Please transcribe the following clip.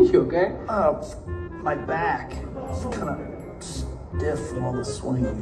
You okay? Uh, my back. It's kind of stiff from all the swinging.